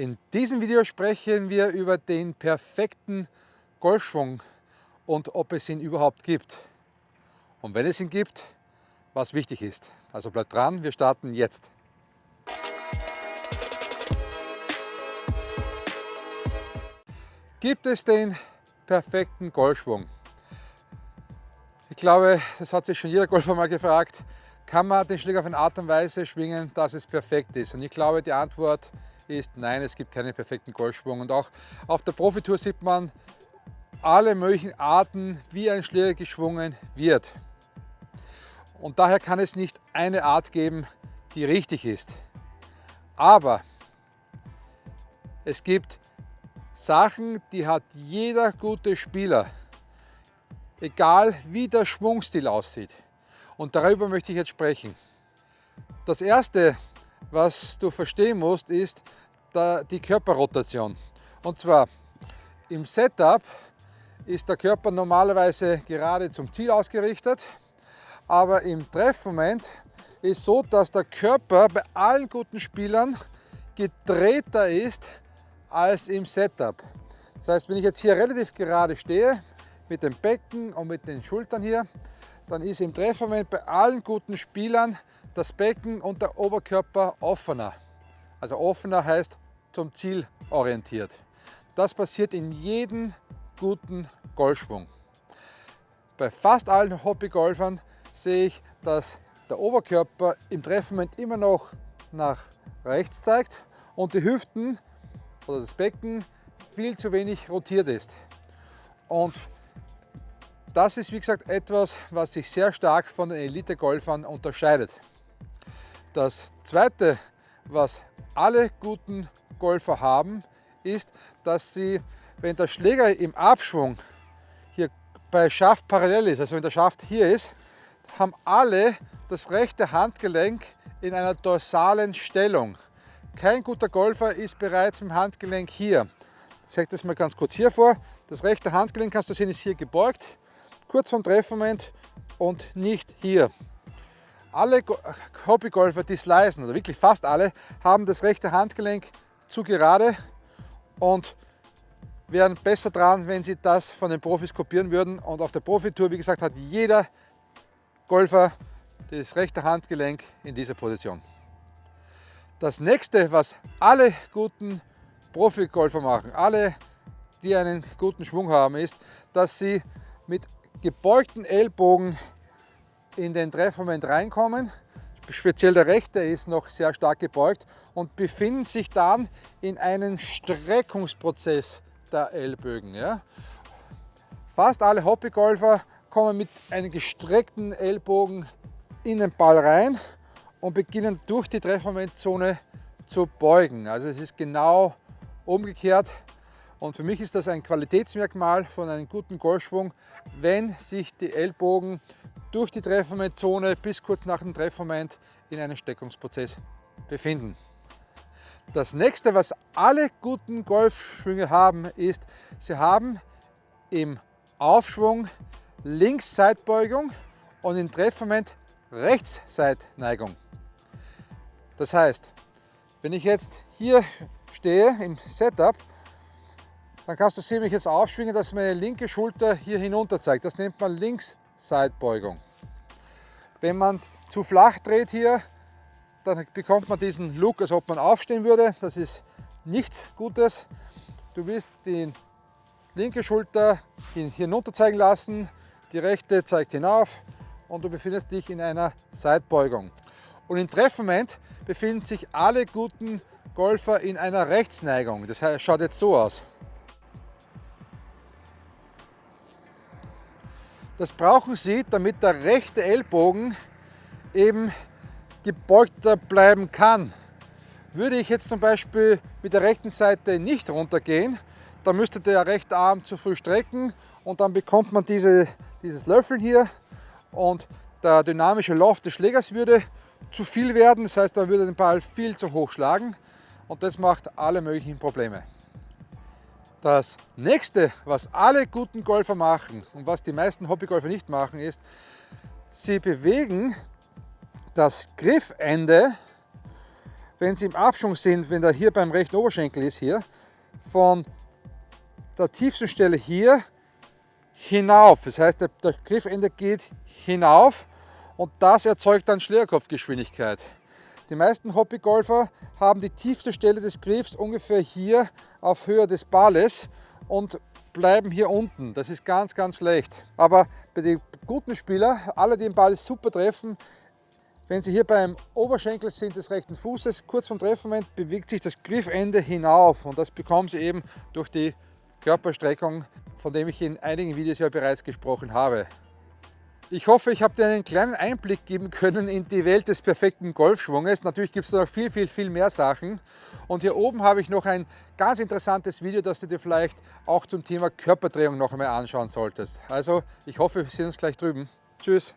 In diesem Video sprechen wir über den perfekten Golfschwung und ob es ihn überhaupt gibt. Und wenn es ihn gibt, was wichtig ist. Also bleibt dran, wir starten jetzt. Gibt es den perfekten Golfschwung? Ich glaube, das hat sich schon jeder Golfer mal gefragt, kann man den Schläger auf eine Art und Weise schwingen, dass es perfekt ist? Und ich glaube, die Antwort ist nein, es gibt keinen perfekten Golfschwung. Und auch auf der Profitour sieht man alle möglichen Arten, wie ein Schläger geschwungen wird. Und daher kann es nicht eine Art geben, die richtig ist. Aber es gibt Sachen, die hat jeder gute Spieler, egal wie der Schwungstil aussieht. Und darüber möchte ich jetzt sprechen. Das erste, was du verstehen musst, ist die Körperrotation. Und zwar im Setup ist der Körper normalerweise gerade zum Ziel ausgerichtet, aber im Treffmoment ist so, dass der Körper bei allen guten Spielern gedrehter ist als im Setup. Das heißt, wenn ich jetzt hier relativ gerade stehe, mit dem Becken und mit den Schultern hier, dann ist im Treffmoment bei allen guten Spielern das Becken und der Oberkörper offener. Also offener heißt zum Ziel orientiert. Das passiert in jedem guten Golfschwung. Bei fast allen Hobbygolfern sehe ich, dass der Oberkörper im Treffmoment immer noch nach rechts zeigt und die Hüften oder das Becken viel zu wenig rotiert ist. Und das ist wie gesagt etwas, was sich sehr stark von den Elite-Golfern unterscheidet. Das zweite, was alle guten Golfer haben, ist, dass sie, wenn der Schläger im Abschwung hier bei Schaft parallel ist, also wenn der Schaft hier ist, haben alle das rechte Handgelenk in einer dorsalen Stellung. Kein guter Golfer ist bereits im Handgelenk hier. Ich zeige das mal ganz kurz hier vor. Das rechte Handgelenk, kannst du sehen, ist hier gebeugt kurz vom Treffmoment und nicht hier. Alle Hobbygolfer, die slicen, oder wirklich fast alle, haben das rechte Handgelenk zu gerade und wären besser dran, wenn sie das von den Profis kopieren würden. Und auf der Profitour, wie gesagt, hat jeder Golfer das rechte Handgelenk in dieser Position. Das nächste, was alle guten Profi-Golfer machen, alle, die einen guten Schwung haben, ist, dass sie mit gebeugten Ellbogen in den Treffmoment reinkommen. Speziell der rechte ist noch sehr stark gebeugt und befinden sich dann in einem Streckungsprozess der Ellbögen. Ja. Fast alle Hobbygolfer kommen mit einem gestreckten Ellbogen in den Ball rein und beginnen durch die Treffmomentzone zu beugen. Also es ist genau umgekehrt und für mich ist das ein Qualitätsmerkmal von einem guten Golfschwung, wenn sich die Ellbogen durch die Treffmomentzone bis kurz nach dem Treffmoment in einem Steckungsprozess befinden. Das nächste, was alle guten Golfschwünge haben, ist, sie haben im Aufschwung Linksseitbeugung und im Treffmoment Rechtsseitneigung. Das heißt, wenn ich jetzt hier stehe im Setup dann kannst du sehen, wie ich jetzt aufschwinge, dass meine linke Schulter hier hinunter zeigt. Das nennt man Linksseitbeugung. Wenn man zu flach dreht hier, dann bekommt man diesen Look, als ob man aufstehen würde. Das ist nichts Gutes. Du willst die linke Schulter hinunter zeigen lassen, die rechte zeigt hinauf und du befindest dich in einer Seitbeugung. Und im Treffmoment befinden sich alle guten Golfer in einer Rechtsneigung. Das schaut jetzt so aus. Das brauchen Sie, damit der rechte Ellbogen eben gebeugter bleiben kann. Würde ich jetzt zum Beispiel mit der rechten Seite nicht runtergehen, dann müsste der rechte Arm zu früh strecken und dann bekommt man diese, dieses Löffeln hier und der dynamische Lauf des Schlägers würde zu viel werden, das heißt, man würde den Ball viel zu hoch schlagen und das macht alle möglichen Probleme. Das nächste, was alle guten Golfer machen und was die meisten Hobbygolfer nicht machen, ist, sie bewegen das Griffende wenn sie im Abschwung sind, wenn der hier beim rechten Oberschenkel ist, hier, von der tiefsten Stelle hier hinauf. Das heißt, der Griffende geht hinauf und das erzeugt dann Schlägerkopfgeschwindigkeit. Die meisten Hobbygolfer haben die tiefste Stelle des Griffs ungefähr hier auf Höhe des Balles und bleiben hier unten. Das ist ganz, ganz schlecht. Aber bei den guten Spielern, alle, die den Ball super treffen, wenn Sie hier beim Oberschenkel sind des rechten Fußes, kurz vom Treffmoment bewegt sich das Griffende hinauf und das bekommen Sie eben durch die Körperstreckung, von dem ich in einigen Videos ja bereits gesprochen habe. Ich hoffe, ich habe dir einen kleinen Einblick geben können in die Welt des perfekten Golfschwunges. Natürlich gibt es noch viel, viel, viel mehr Sachen. Und hier oben habe ich noch ein ganz interessantes Video, das du dir vielleicht auch zum Thema Körperdrehung noch einmal anschauen solltest. Also, ich hoffe, wir sehen uns gleich drüben. Tschüss!